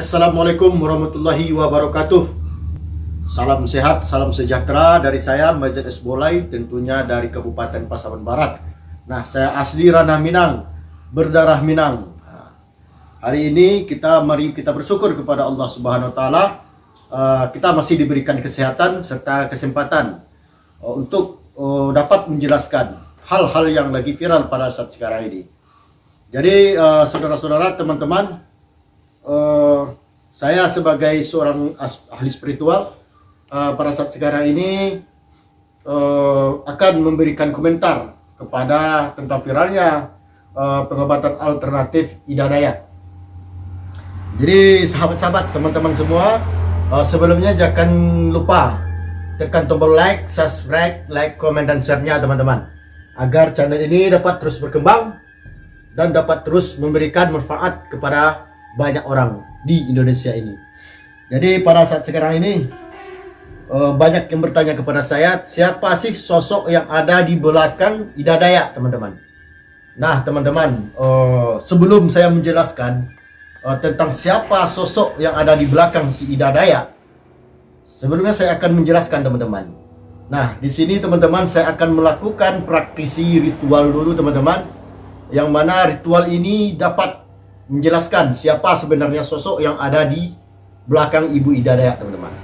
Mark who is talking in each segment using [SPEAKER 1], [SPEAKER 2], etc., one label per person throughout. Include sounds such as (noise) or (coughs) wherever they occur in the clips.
[SPEAKER 1] Assalamualaikum warahmatullahi wabarakatuh. Salam sehat, salam sejahtera dari saya Majid Esbolai tentunya dari Kabupaten Pasaman Barat. Nah saya asli Ranah Minang, berdarah Minang. Hari ini kita mari kita bersyukur kepada Allah Subhanahu Wa Taala uh, Kita masih diberikan kesehatan serta kesempatan uh, Untuk uh, dapat menjelaskan hal-hal yang lagi viral pada saat sekarang ini. Jadi saudara-saudara, teman-teman uh, saya sebagai seorang ahli spiritual uh, pada saat sekarang ini uh, akan memberikan komentar kepada tentang viralnya uh, pengobatan alternatif Idadaya. Jadi sahabat-sahabat, teman-teman semua, uh, sebelumnya jangan lupa tekan tombol like, subscribe, like, komen, dan share-nya teman-teman. Agar channel ini dapat terus berkembang dan dapat terus memberikan manfaat kepada banyak orang di Indonesia ini. Jadi pada saat sekarang ini uh, banyak yang bertanya kepada saya, siapa sih sosok yang ada di belakang Ida Dayak, teman-teman? Nah, teman-teman, uh, sebelum saya menjelaskan uh, tentang siapa sosok yang ada di belakang si Ida Dayak, sebelumnya saya akan menjelaskan, teman-teman. Nah, di sini teman-teman saya akan melakukan praktisi ritual dulu, teman-teman. Yang mana ritual ini dapat menjelaskan siapa sebenarnya sosok yang ada di belakang Ibu Ida Dayak, teman-teman.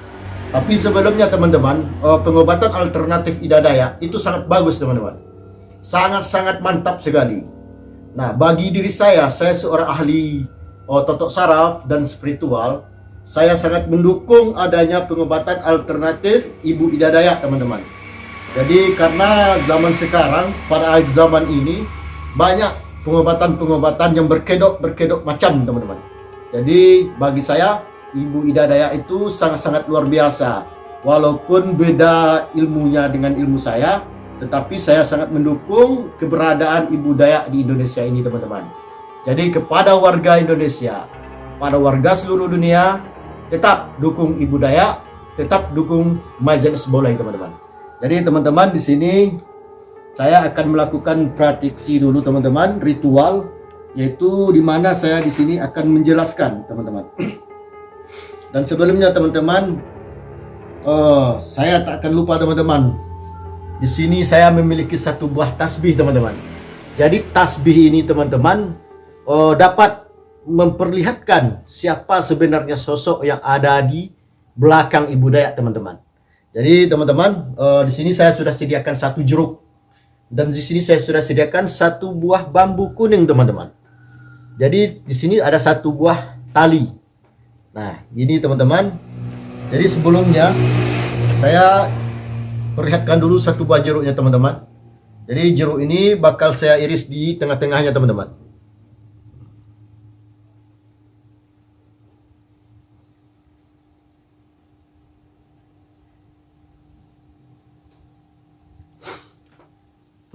[SPEAKER 1] Tapi sebelumnya, teman-teman, uh, pengobatan alternatif Ida Dayak itu sangat bagus, teman-teman. Sangat-sangat mantap sekali. Nah, bagi diri saya, saya seorang ahli uh, totok saraf dan spiritual, saya sangat mendukung adanya pengobatan alternatif Ibu Ida Dayak, teman-teman. Jadi karena zaman sekarang, pada zaman ini, banyak pengobatan-pengobatan yang berkedok-berkedok macam teman-teman. Jadi bagi saya Ibu Ida Daya itu sangat-sangat luar biasa. Walaupun beda ilmunya dengan ilmu saya, tetapi saya sangat mendukung keberadaan Ibu Dayak di Indonesia ini teman-teman. Jadi kepada warga Indonesia, pada warga seluruh dunia, tetap dukung Ibu Dayak, tetap dukung Majelis Boleh teman-teman. Jadi teman-teman di sini saya akan melakukan praktisi dulu teman-teman ritual yaitu di mana saya di sini akan menjelaskan teman-teman. (clears throat) Dan sebelumnya teman-teman uh, saya tak akan lupa teman-teman. Di sini saya memiliki satu buah tasbih teman-teman. Jadi tasbih ini teman-teman uh, dapat memperlihatkan siapa sebenarnya sosok yang ada di belakang ibu dayak teman-teman. Jadi teman-teman uh, di sini saya sudah sediakan satu jeruk dan di sini saya sudah sediakan satu buah bambu kuning, teman-teman. Jadi di sini ada satu buah tali. Nah, ini teman-teman. Jadi sebelumnya saya perlihatkan dulu satu buah jeruknya, teman-teman. Jadi jeruk ini bakal saya iris di tengah-tengahnya, teman-teman.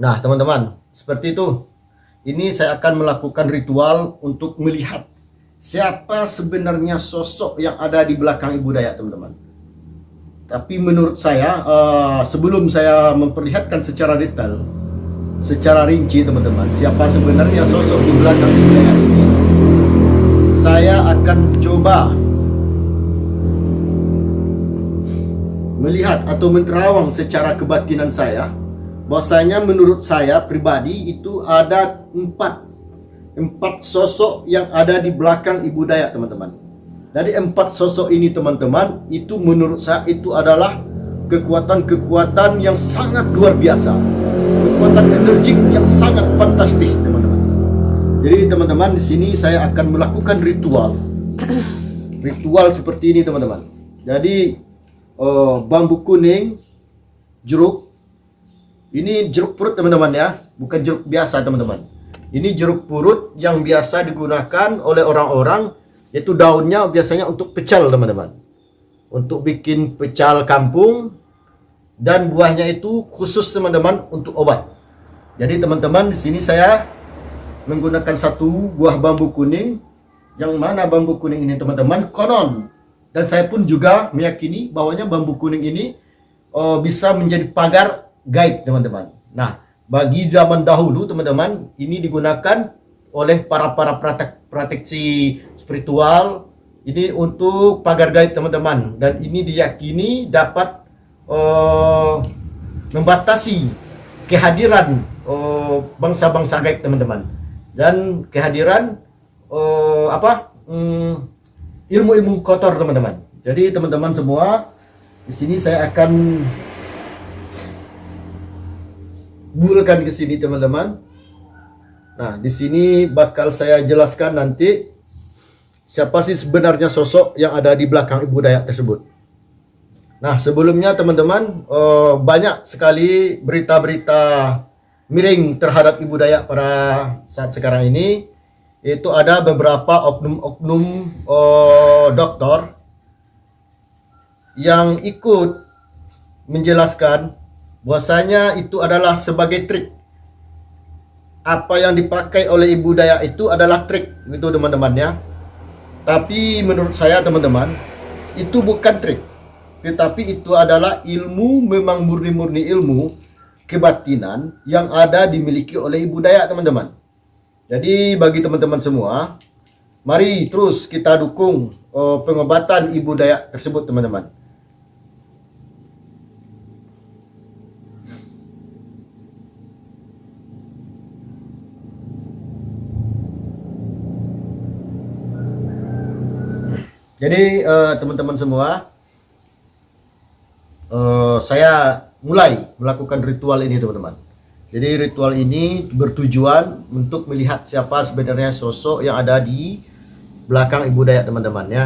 [SPEAKER 1] Nah, teman-teman, seperti itu. Ini saya akan melakukan ritual untuk melihat siapa sebenarnya sosok yang ada di belakang Ibu Dayak, teman-teman. Tapi menurut saya, uh, sebelum saya memperlihatkan secara detail, secara rinci, teman-teman, siapa sebenarnya sosok di belakang Ibu Dayak ini, saya akan coba melihat atau menerawang secara kebatinan saya bahwasanya menurut saya pribadi itu ada empat empat sosok yang ada di belakang ibu Dayak teman-teman. Dari empat sosok ini teman-teman itu menurut saya itu adalah kekuatan-kekuatan yang sangat luar biasa, kekuatan energik yang sangat fantastis teman-teman. Jadi teman-teman di sini saya akan melakukan ritual, (coughs) ritual seperti ini teman-teman. Jadi uh, bambu kuning, jeruk ini jeruk purut teman-teman ya, bukan jeruk biasa teman-teman. Ini jeruk purut yang biasa digunakan oleh orang-orang, yaitu daunnya biasanya untuk pecel teman-teman. Untuk bikin pecel kampung, dan buahnya itu khusus teman-teman untuk obat. Jadi teman-teman di sini saya menggunakan satu buah bambu kuning, yang mana bambu kuning ini teman-teman konon. Dan saya pun juga meyakini bahwanya bambu kuning ini oh, bisa menjadi pagar guide teman-teman. Nah, bagi zaman dahulu teman-teman, ini digunakan oleh para para pratek, praktisi spiritual Ini untuk pagar gaib teman-teman dan ini diyakini dapat uh, membatasi kehadiran uh, bangsa-bangsa gaib teman-teman dan kehadiran uh, apa um, ilmu-ilmu kotor teman-teman. Jadi teman-teman semua di sini saya akan bulkan ke sini teman-teman. Nah, di sini bakal saya jelaskan nanti siapa sih sebenarnya sosok yang ada di belakang Ibu Dayak tersebut. Nah, sebelumnya teman-teman, uh, banyak sekali berita-berita miring terhadap Ibu Dayak pada saat sekarang ini. Itu ada beberapa oknum-oknum uh, dokter yang ikut menjelaskan bahwasanya itu adalah sebagai trik. Apa yang dipakai oleh Ibu Dayak itu adalah trik, gitu teman-teman ya tapi menurut saya teman-teman, itu bukan trik. Tetapi itu adalah ilmu memang murni-murni ilmu kebatinan yang ada dimiliki oleh ibu Dayak teman-teman. Jadi bagi teman-teman semua, mari terus kita dukung uh, pengobatan ibu Dayak tersebut teman-teman. Jadi uh, teman-teman semua, uh, saya mulai melakukan ritual ini teman-teman. Jadi ritual ini bertujuan untuk melihat siapa sebenarnya sosok yang ada di belakang ibu Dayak teman-teman ya.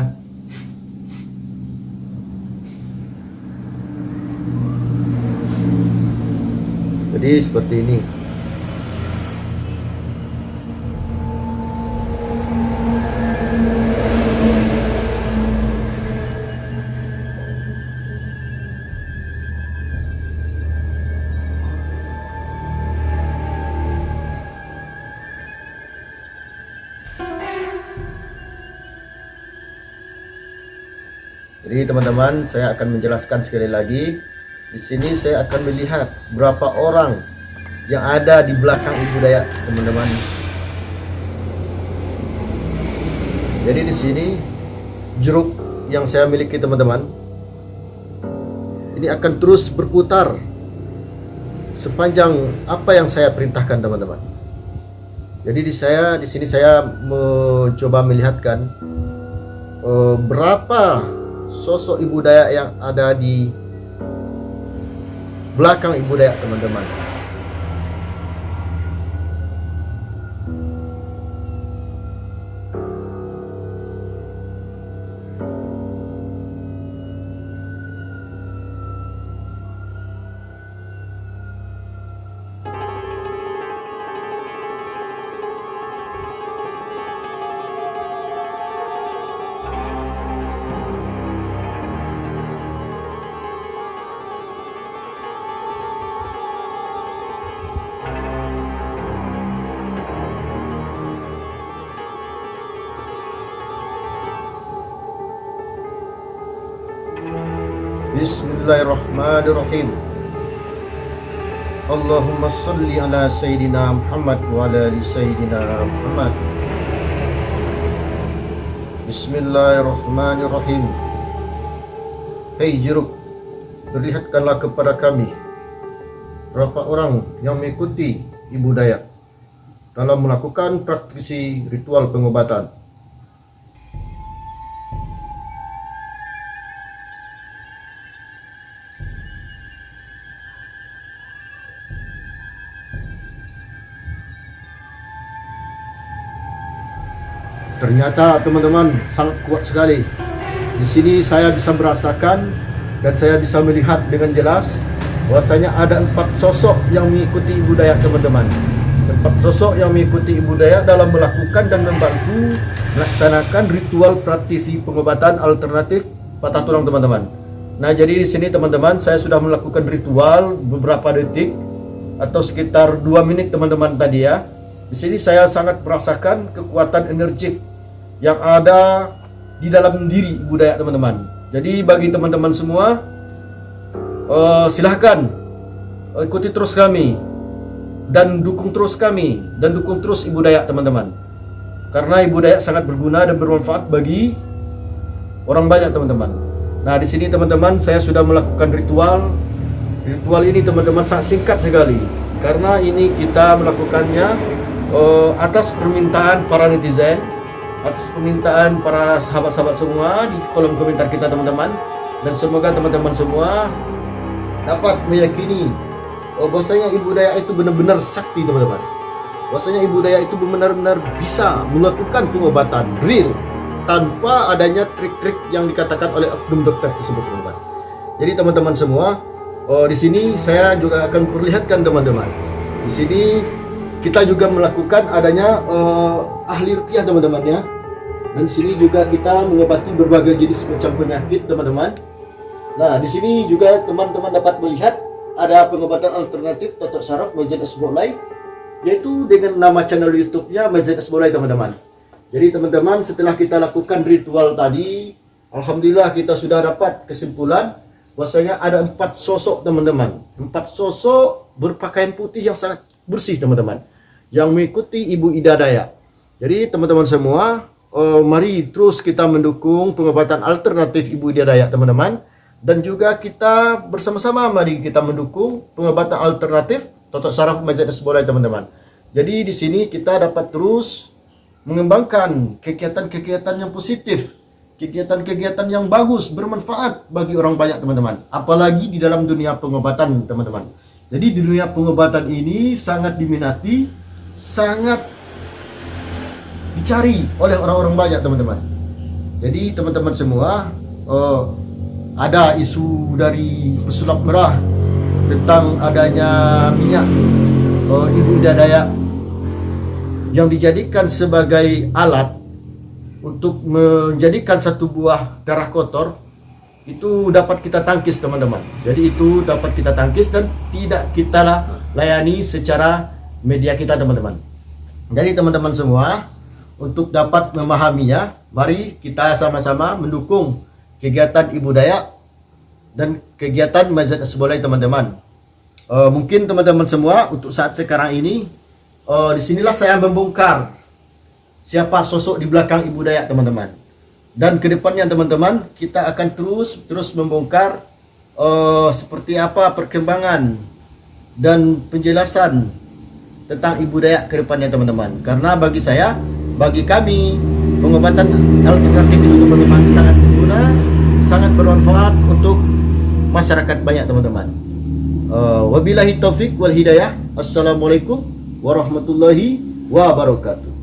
[SPEAKER 1] Jadi seperti ini. Teman-teman, saya akan menjelaskan sekali lagi. Di sini saya akan melihat berapa orang yang ada di belakang ibu Dayak, teman-teman. Jadi di sini jeruk yang saya miliki, teman-teman, ini akan terus berputar sepanjang apa yang saya perintahkan, teman-teman. Jadi di saya di sini saya mencoba melihatkan uh, berapa sosok ibu Dayak yang ada di belakang ibu Dayak teman-teman Bismillahirrahmanirrahim. Allahumma salli ala Sayyidina Muhammad wa ala ali Sayyidina Muhammad. Bismillahirrahmanirrahim. Hei jeruk Perlihatkanlah kepada kami Berapa orang yang mengikuti Ibu Dayak Dalam melakukan praktisi ritual pengobatan Ternyata teman-teman sangat kuat sekali. Di sini saya bisa merasakan dan saya bisa melihat dengan jelas bahwasanya ada empat sosok yang mengikuti Ibu Dayak teman-teman. Empat sosok yang mengikuti Ibu Dayak dalam melakukan dan membantu melaksanakan ritual praktisi pengobatan alternatif patah tulang teman-teman. Nah jadi di sini teman-teman saya sudah melakukan ritual beberapa detik atau sekitar dua menit teman-teman tadi ya. Di sini saya sangat merasakan kekuatan energik yang ada di dalam diri budaya teman-teman. Jadi bagi teman-teman semua, uh, silahkan uh, ikuti terus kami dan dukung terus kami dan dukung terus Ibu Dayak teman-teman. Karena Ibu Dayak sangat berguna dan bermanfaat bagi orang banyak teman-teman. Nah di sini teman-teman saya sudah melakukan ritual. Ritual ini teman-teman sangat singkat sekali karena ini kita melakukannya uh, atas permintaan para netizen, atas permintaan para sahabat-sahabat semua di kolom komentar kita teman-teman. Dan semoga teman-teman semua dapat meyakini oh, bahwasanya ibu daya itu benar-benar sakti teman-teman. Bahwasanya ibu daya itu benar-benar bisa melakukan pengobatan real tanpa adanya trik-trik yang dikatakan oleh oknum dokter tersebut teman-teman. Jadi teman-teman semua, oh, di sini saya juga akan perlihatkan teman-teman. Di sini kita juga melakukan adanya uh, ahli rukiah teman-teman ya. Dan sini juga kita mengobati berbagai jenis macam penyakit teman-teman. Nah, di sini juga teman-teman dapat melihat ada pengobatan alternatif totok saraf Majen Esbolai yaitu dengan nama channel YouTube-nya Majen Esbolai teman-teman. Jadi teman-teman setelah kita lakukan ritual tadi, alhamdulillah kita sudah dapat kesimpulan bahwasanya ada empat sosok teman-teman. Empat sosok berpakaian putih yang sangat bersih teman-teman. Yang mengikuti Ibu Ida Daya. Jadi teman-teman semua, uh, mari terus kita mendukung pengobatan alternatif Ibu Ida Daya teman-teman. Dan juga kita bersama-sama mari kita mendukung pengobatan alternatif totok saraf majelis bola teman-teman. Jadi di sini kita dapat terus mengembangkan kegiatan-kegiatan yang positif, kegiatan-kegiatan yang bagus, bermanfaat bagi orang banyak teman-teman. Apalagi di dalam dunia pengobatan teman-teman. Jadi di dunia pengobatan ini sangat diminati, sangat dicari oleh orang-orang banyak teman-teman. Jadi teman-teman semua, uh, ada isu dari pesulap merah tentang adanya minyak uh, ibu dadaya yang dijadikan sebagai alat untuk menjadikan satu buah darah kotor. Itu dapat kita tangkis teman-teman. Jadi itu dapat kita tangkis dan tidak kita layani secara media kita teman-teman. Jadi teman-teman semua untuk dapat memahaminya mari kita sama-sama mendukung kegiatan Ibu Dayak dan kegiatan Mazat Sebolai teman-teman uh, mungkin teman-teman semua untuk saat sekarang ini uh, di sinilah saya membongkar siapa sosok di belakang Ibu Dayak teman-teman. Dan ke depannya teman-teman kita akan terus terus membongkar uh, seperti apa perkembangan dan penjelasan tentang Ibu Dayak ke depannya teman-teman. Karena bagi saya, bagi kami pengobatan alternatif itu teman-teman sangat berguna, sangat bermanfaat untuk masyarakat banyak teman-teman. Uh, wabillahi taufik wal hidayah. Assalamualaikum warahmatullahi wabarakatuh.